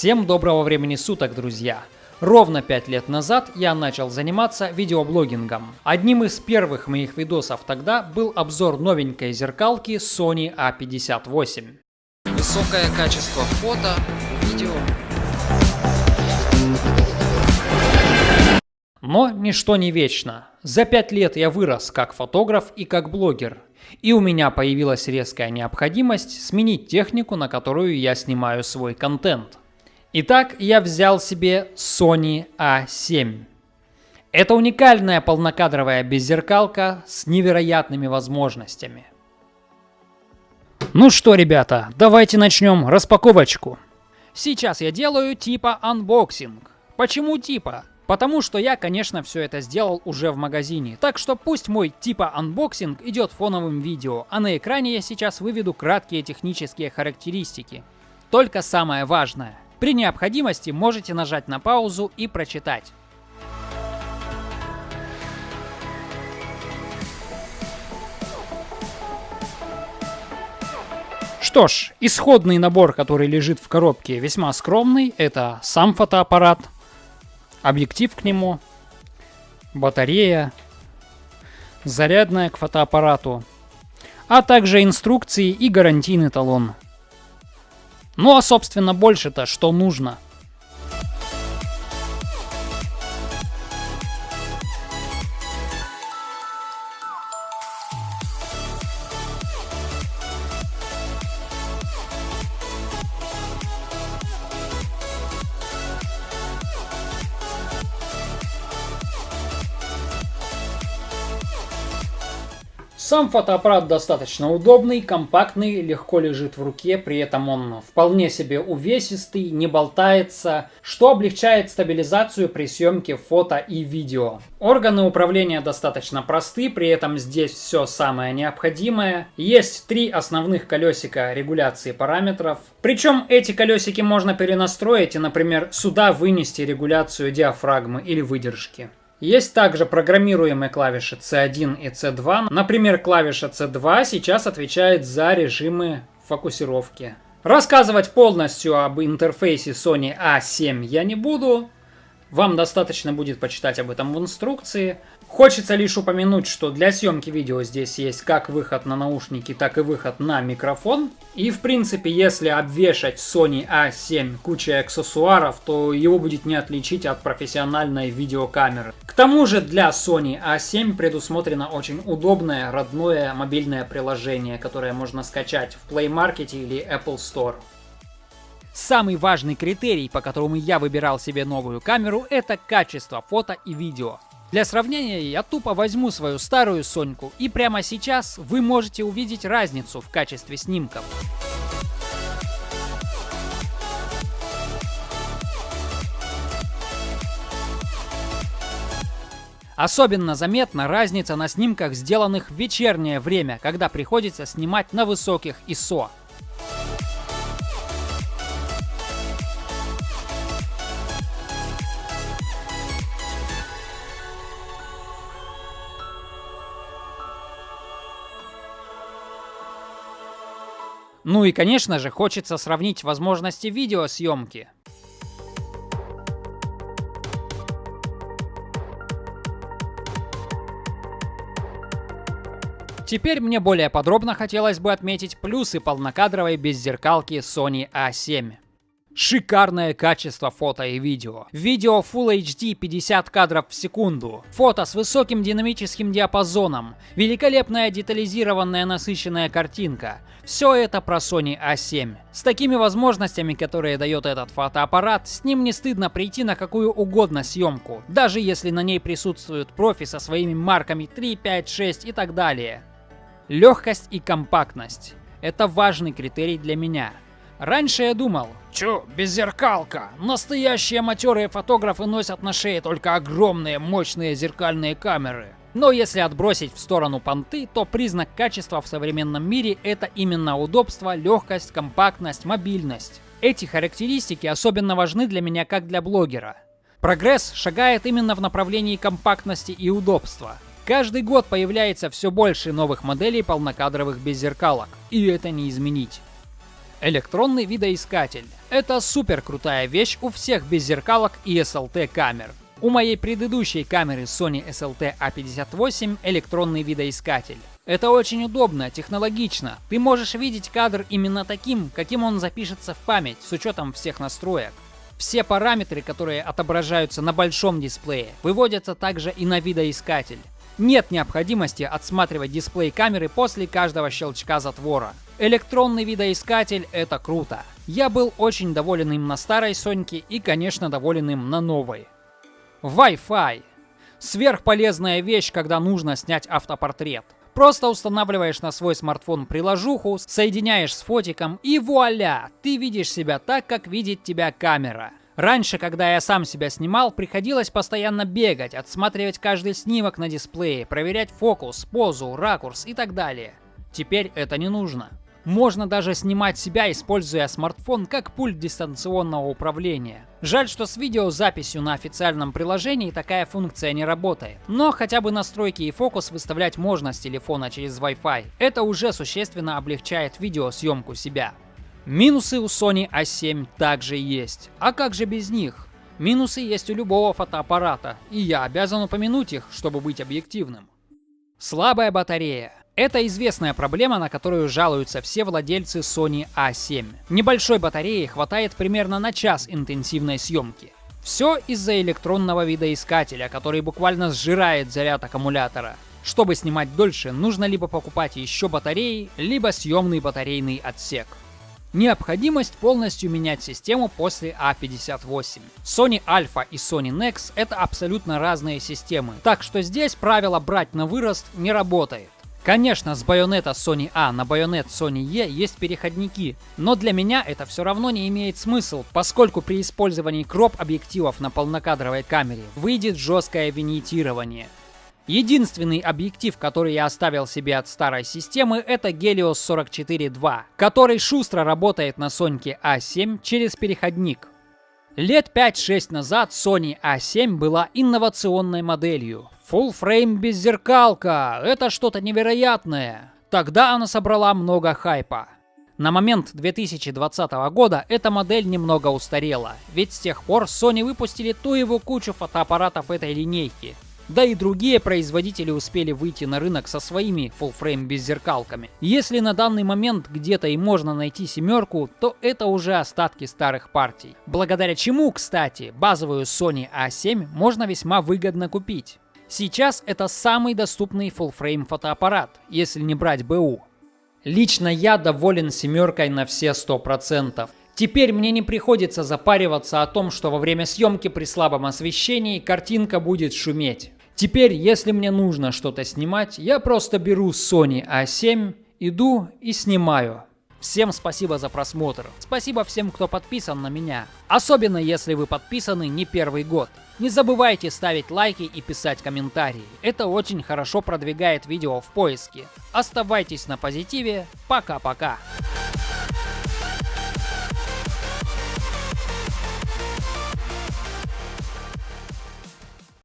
Всем доброго времени суток, друзья! Ровно 5 лет назад я начал заниматься видеоблогингом. Одним из первых моих видосов тогда был обзор новенькой зеркалки Sony A58. Высокое качество фото, видео. Но ничто не вечно. За 5 лет я вырос как фотограф и как блогер. И у меня появилась резкая необходимость сменить технику, на которую я снимаю свой контент. Итак, я взял себе Sony A7. Это уникальная полнокадровая беззеркалка с невероятными возможностями. Ну что, ребята, давайте начнем распаковочку. Сейчас я делаю типа unboxing. Почему типа? Потому что я, конечно, все это сделал уже в магазине. Так что пусть мой типа unboxing идет фоновым видео, а на экране я сейчас выведу краткие технические характеристики. Только самое важное – при необходимости можете нажать на паузу и прочитать. Что ж, исходный набор, который лежит в коробке, весьма скромный. Это сам фотоаппарат, объектив к нему, батарея, зарядная к фотоаппарату, а также инструкции и гарантийный талон. Ну а собственно больше-то что нужно – Сам фотоаппарат достаточно удобный, компактный, легко лежит в руке, при этом он вполне себе увесистый, не болтается, что облегчает стабилизацию при съемке фото и видео. Органы управления достаточно просты, при этом здесь все самое необходимое. Есть три основных колесика регуляции параметров. Причем эти колесики можно перенастроить и, например, сюда вынести регуляцию диафрагмы или выдержки. Есть также программируемые клавиши C1 и C2. Например, клавиша C2 сейчас отвечает за режимы фокусировки. Рассказывать полностью об интерфейсе Sony A7 я не буду. Вам достаточно будет почитать об этом в инструкции. Хочется лишь упомянуть, что для съемки видео здесь есть как выход на наушники, так и выход на микрофон. И в принципе, если обвешать Sony A7 кучей аксессуаров, то его будет не отличить от профессиональной видеокамеры. К тому же для Sony A7 предусмотрено очень удобное родное мобильное приложение, которое можно скачать в Play Market или Apple Store. Самый важный критерий, по которому я выбирал себе новую камеру, это качество фото и видео. Для сравнения, я тупо возьму свою старую Соньку, и прямо сейчас вы можете увидеть разницу в качестве снимков. Особенно заметна разница на снимках, сделанных в вечернее время, когда приходится снимать на высоких ISO. Ну и конечно же хочется сравнить возможности видеосъемки. Теперь мне более подробно хотелось бы отметить плюсы полнокадровой беззеркалки Sony A7. Шикарное качество фото и видео. Видео Full HD 50 кадров в секунду. Фото с высоким динамическим диапазоном. Великолепная детализированная насыщенная картинка. Все это про Sony A7. С такими возможностями, которые дает этот фотоаппарат, с ним не стыдно прийти на какую угодно съемку. Даже если на ней присутствуют профи со своими марками 3, 5, 6 и так далее. Легкость и компактность. Это важный критерий для меня. Раньше я думал, чё, беззеркалка. Настоящие матерые фотографы носят на шее только огромные мощные зеркальные камеры. Но если отбросить в сторону понты, то признак качества в современном мире это именно удобство, легкость, компактность, мобильность. Эти характеристики особенно важны для меня как для блогера. Прогресс шагает именно в направлении компактности и удобства. Каждый год появляется все больше новых моделей полнокадровых беззеркалок, и это не изменить. Электронный видоискатель. Это супер крутая вещь у всех беззеркалок и SLT камер. У моей предыдущей камеры Sony SLT A58 электронный видоискатель. Это очень удобно, технологично. Ты можешь видеть кадр именно таким, каким он запишется в память, с учетом всех настроек. Все параметры, которые отображаются на большом дисплее, выводятся также и на видоискатель. Нет необходимости отсматривать дисплей камеры после каждого щелчка затвора. Электронный видоискатель — это круто. Я был очень доволен им на старой Соньке и, конечно, доволен им на новой. Wi-Fi. Сверхполезная вещь, когда нужно снять автопортрет. Просто устанавливаешь на свой смартфон приложуху, соединяешь с фотиком и вуаля, ты видишь себя так, как видит тебя камера. Раньше, когда я сам себя снимал, приходилось постоянно бегать, отсматривать каждый снимок на дисплее, проверять фокус, позу, ракурс и так далее. Теперь это не нужно. Можно даже снимать себя, используя смартфон как пульт дистанционного управления. Жаль, что с видеозаписью на официальном приложении такая функция не работает. Но хотя бы настройки и фокус выставлять можно с телефона через Wi-Fi. Это уже существенно облегчает видеосъемку себя. Минусы у Sony A7 также есть. А как же без них? Минусы есть у любого фотоаппарата, и я обязан упомянуть их, чтобы быть объективным. Слабая батарея. Это известная проблема, на которую жалуются все владельцы Sony A7. Небольшой батареи хватает примерно на час интенсивной съемки. Все из-за электронного видоискателя, который буквально сжирает заряд аккумулятора. Чтобы снимать дольше, нужно либо покупать еще батареи, либо съемный батарейный отсек. Необходимость полностью менять систему после A58. А Sony Alpha и Sony Nex это абсолютно разные системы, так что здесь правило брать на вырост не работает. Конечно, с байонета Sony A на байонет Sony E есть переходники, но для меня это все равно не имеет смысл, поскольку при использовании кроп объективов на полнокадровой камере выйдет жесткое винитирование. Единственный объектив, который я оставил себе от старой системы, это Helios 44.2, который шустро работает на Соньке A7 через переходник. Лет 5-6 назад Sony A7 была инновационной моделью. Full frame беззеркалка, это что-то невероятное. Тогда она собрала много хайпа. На момент 2020 года эта модель немного устарела, ведь с тех пор Sony выпустили ту его кучу фотоаппаратов этой линейки. Да и другие производители успели выйти на рынок со своими full-frame беззеркалками. Если на данный момент где-то и можно найти семерку, то это уже остатки старых партий. Благодаря чему, кстати, базовую Sony A7 можно весьма выгодно купить. Сейчас это самый доступный full-frame фотоаппарат, если не брать БУ. Лично я доволен семеркой на все 100%. Теперь мне не приходится запариваться о том, что во время съемки при слабом освещении картинка будет шуметь. Теперь, если мне нужно что-то снимать, я просто беру Sony A7, иду и снимаю. Всем спасибо за просмотр. Спасибо всем, кто подписан на меня. Особенно, если вы подписаны не первый год. Не забывайте ставить лайки и писать комментарии. Это очень хорошо продвигает видео в поиске. Оставайтесь на позитиве. Пока-пока.